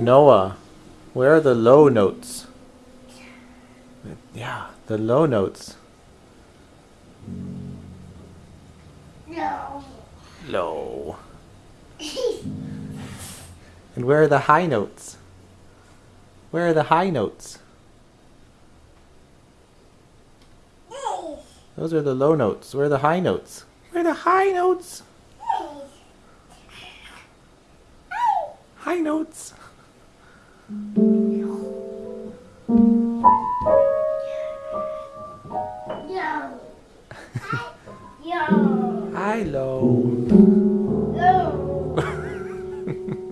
Noah, where are the low notes? Yeah, the low notes. No. Low. And where are the high notes? Where are the high notes? Those are the low notes. Where are the high notes? Where are the high notes? High notes. Hi low. Low.